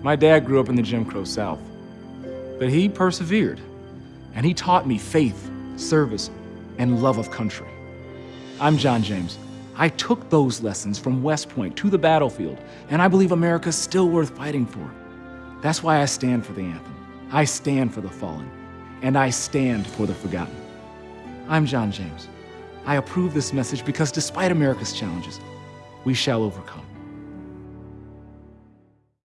My dad grew up in the Jim Crow South, but he persevered, and he taught me faith, service, and love of country. I'm John James. I took those lessons from West Point to the battlefield, and I believe America's still worth fighting for. That's why I stand for the anthem. I stand for the fallen, and I stand for the forgotten. I'm John James. I approve this message because despite America's challenges, we shall overcome.